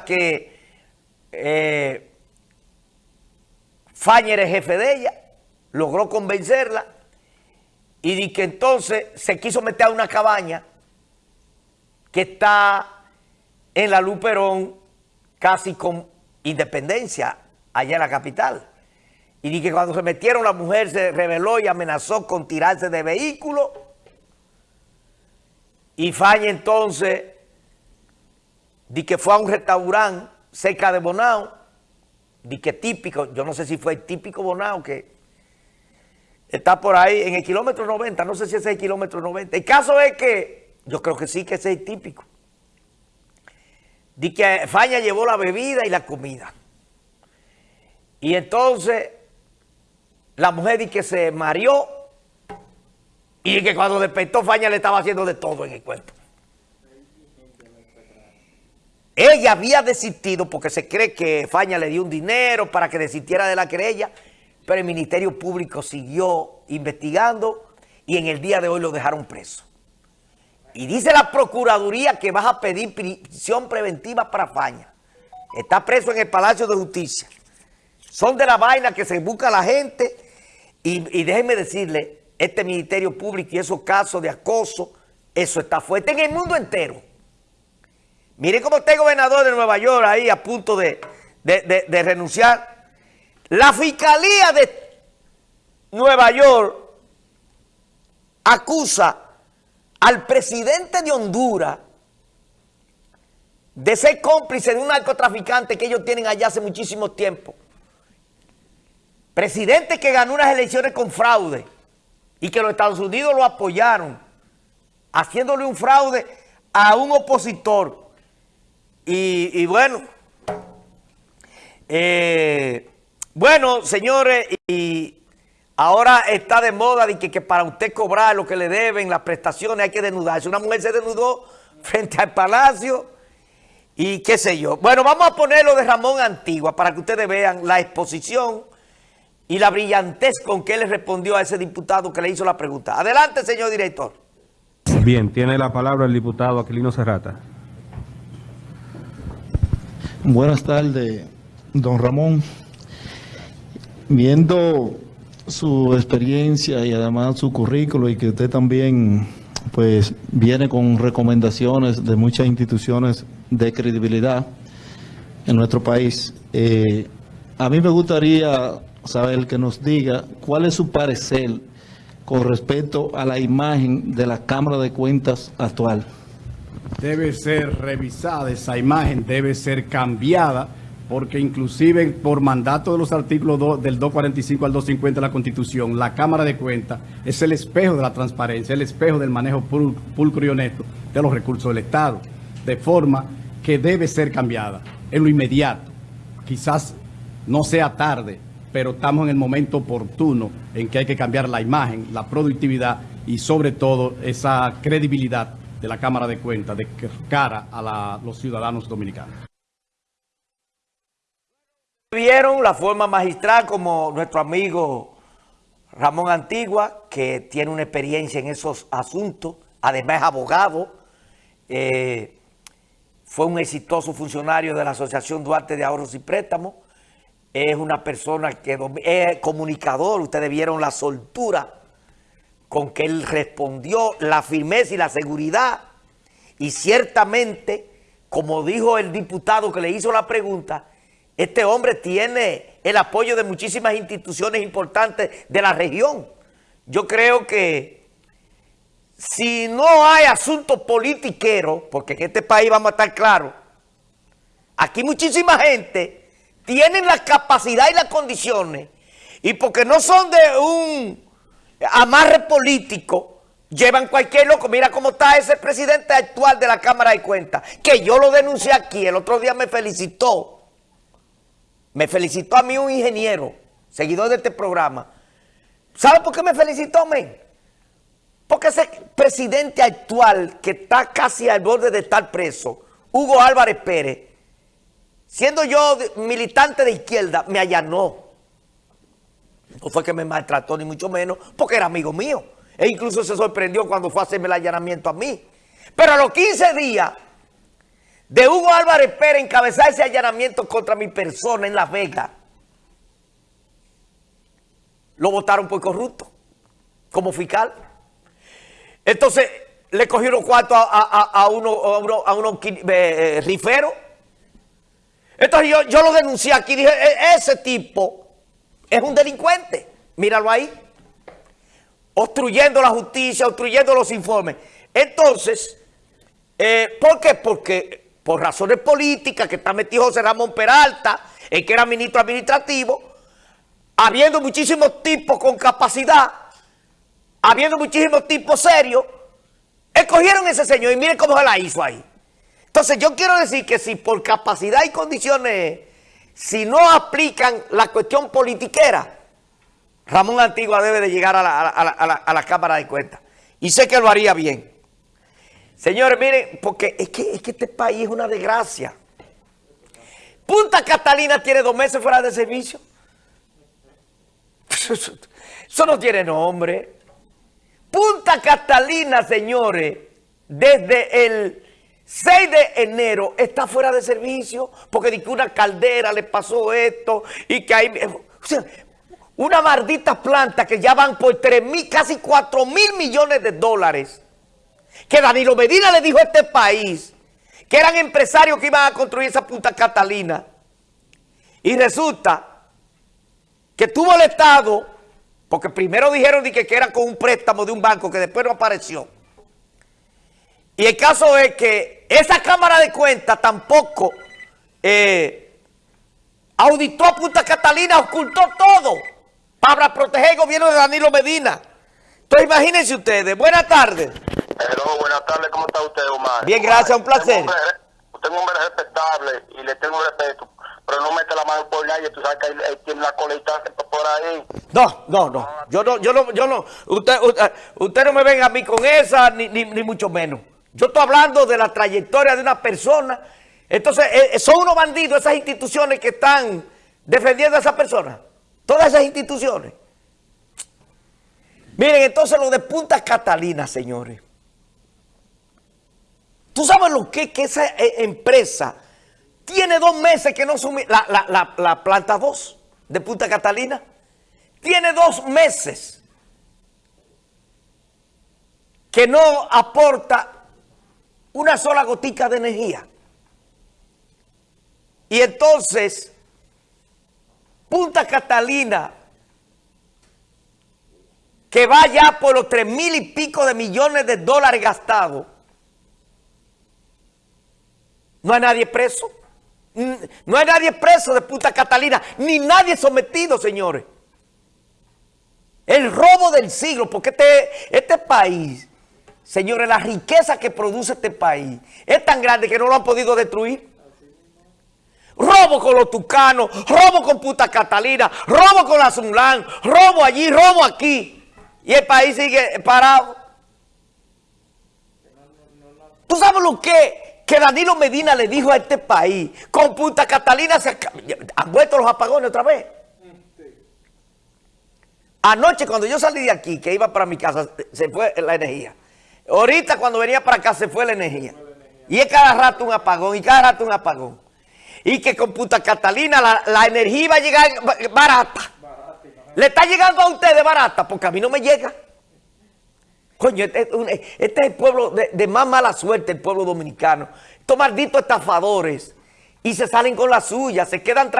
que eh, Fañer es jefe de ella, logró convencerla y di que entonces se quiso meter a una cabaña que está en la Luperón casi con independencia allá en la capital. Y di que cuando se metieron la mujer se rebeló y amenazó con tirarse de vehículo. Y Faña entonces di que fue a un restaurante cerca de Bonao di que típico, yo no sé si fue el típico Bonao que está por ahí en el kilómetro 90, no sé si es el kilómetro 90. El caso es que, yo creo que sí que es el típico. Di que Faña llevó la bebida y la comida. Y entonces la mujer di que se mareó y que cuando despertó Faña le estaba haciendo de todo en el cuerpo. Ella había desistido porque se cree que Faña le dio un dinero para que desistiera de la querella, pero el Ministerio Público siguió investigando y en el día de hoy lo dejaron preso. Y dice la Procuraduría que vas a pedir prisión preventiva para Faña. Está preso en el Palacio de Justicia. Son de la vaina que se busca la gente y, y déjenme decirle, este Ministerio Público y esos casos de acoso, eso está fuerte en el mundo entero. Miren cómo está el gobernador de Nueva York ahí a punto de, renunciar. La Fiscalía de Nueva York acusa al presidente de Honduras de ser cómplice de un narcotraficante que ellos tienen allá hace muchísimo tiempo. Presidente que ganó unas elecciones con fraude y que los Estados Unidos lo apoyaron, haciéndole un fraude a un opositor y, bueno, eh, bueno, señores, y ahora está de moda de que, para usted cobrar lo que le deben, las prestaciones, hay que desnudarse. Una mujer se desnudó frente al palacio y qué sé yo. Bueno, vamos a ponerlo de Ramón Antigua para que ustedes vean la exposición y la brillantez con que él respondió a ese diputado que le hizo la pregunta. Adelante, señor director. Bien, tiene la palabra el diputado Aquilino Serrata. Buenas tardes, don Ramón. Viendo su experiencia y además su currículo y que usted también pues viene con recomendaciones de muchas instituciones de credibilidad en nuestro país. Eh, a mí me gustaría saber que nos diga cuál es su parecer con respecto a la imagen de la Cámara de Cuentas actual debe ser revisada, esa imagen debe ser cambiada, porque inclusive por mandato de los artículos del 245 al 250 de la Constitución, la Cámara de Cuentas es el espejo de la transparencia, el espejo del manejo pulcro y honesto de los recursos del Estado, de forma que debe ser cambiada en lo inmediato. Quizás no sea tarde, pero estamos en el momento oportuno en que hay que cambiar la imagen, la productividad y sobre todo esa credibilidad de la Cámara de Cuentas de cara a los ciudadanos dominicanos. Vieron la forma magistral como nuestro amigo Ramón Antigua, que tiene una experiencia en esos asuntos, además es abogado, eh, fue un exitoso funcionario de la Asociación Duarte de Ahorros y Préstamos, es una persona que es comunicador, ustedes vieron la soltura con que él respondió la firmeza y la seguridad. Y ciertamente, como dijo el diputado que le hizo la pregunta, este hombre tiene el apoyo de muchísimas instituciones importantes de la región. Yo creo que si no hay asunto politiquero, porque en este país vamos a estar claros, aquí muchísima gente tiene la capacidad y las condiciones, y porque no son de un amarre político, llevan cualquier loco. Mira cómo está ese presidente actual de la Cámara de Cuentas, que yo lo denuncié aquí, el otro día me felicitó. Me felicitó a mí un ingeniero, seguidor de este programa. ¿Sabe por qué me felicitó, men? Porque ese presidente actual que está casi al borde de estar preso, Hugo Álvarez Pérez, siendo yo militante de izquierda, me allanó. No fue que me maltrató ni mucho menos, porque era amigo mío. E incluso se sorprendió cuando fue a hacerme el allanamiento a mí. Pero a los 15 días de Hugo Álvarez Pérez encabezar ese allanamiento contra mi persona en Las Vegas, lo votaron por corrupto, como fiscal. Entonces, le cogieron cuartos a, a, a, uno, a uno, a eh, rifero. Entonces yo, yo lo denuncié aquí, dije, "E- ese tipo es un delincuente, míralo ahí, obstruyendo la justicia, obstruyendo los informes. Entonces, eh, ¿por qué? Porque por razones políticas que está metido José Ramón Peralta, el que era ministro administrativo, habiendo muchísimos tipos con capacidad, habiendo muchísimos tipos serios, escogieron ese señor y miren cómo se la hizo ahí. Entonces yo quiero decir que si por capacidad y condiciones, si no aplican la cuestión politiquera, Ramón Antigua debe de llegar a la, Cámara de Cuentas. Y sé que lo haría bien. Señores, miren, porque es que, es que este país es una desgracia. Punta Catalina tiene dos meses fuera de servicio. Eso no tiene nombre. Punta Catalina, señores, desde el 6 de enero está fuera de servicio porque di que una caldera le pasó esto y que hay... Sea, una maldita planta que ya van por 3 mil, casi 4 mil millones de dólares que Danilo Medina le dijo a este país que eran empresarios que iban a construir esa Punta Catalina. Y resulta que tuvo el Estado, porque primero dijeron de que, que era con un préstamo de un banco que después no apareció. Y el caso es que esa Cámara de Cuentas tampoco eh, auditó a Punta Catalina, ocultó todo para proteger el gobierno de Danilo Medina. Entonces imagínense ustedes, buenas tardes. Hello, buenas tardes, ¿cómo está usted, Omar? Bien, gracias, un placer. Usted es un hombre- respetable y le tengo respeto, pero no mete la mano por nadie, tú sabes que ahí tiene la colita por ahí. No, no, no. Yo no, yo no, yo no. Usted, usted, usted no me venga a mí con esa, ni, ni, ni mucho menos. Yo estoy hablando de la trayectoria de una persona. Entonces, eh, son unos bandidos esas instituciones que están defendiendo a esa persona. Todas esas instituciones. Miren, entonces lo de Punta Catalina, señores. ¿Tú sabes lo que, que esa eh, empresa tiene dos meses que no sumi la, la, la, la planta 2 de Punta Catalina? Tiene dos meses que no aporta una sola gotica de energía. Y entonces, Punta Catalina, que va ya por los tres mil y pico de millones de dólares gastados, no hay nadie preso. No hay nadie preso de Punta Catalina, ni nadie sometido, señores. El robo del siglo, porque este, este país, señores, la riqueza que produce este país es tan grande que no lo han podido destruir. Robo con los tucanos, robo con Punta Catalina, robo con la Sunlán, robo allí, robo aquí. Y el país sigue parado. ¿Tú sabes lo que, que Danilo Medina le dijo a este país? Con Punta Catalina se han vuelto los apagones otra vez. Anoche cuando yo salí de aquí, que iba para mi casa, se fue la energía. Ahorita cuando venía para acá se fue la energía. Y es cada rato un apagón, y cada rato un apagón. Y que con Punta Catalina la, la energía iba a llegar ba- barata. Le está llegando a ustedes barata, porque a mí no me llega. Coño, este, este es el pueblo de, de más mala suerte, el pueblo dominicano. Estos malditos estafadores. Y se salen con la suya, se quedan...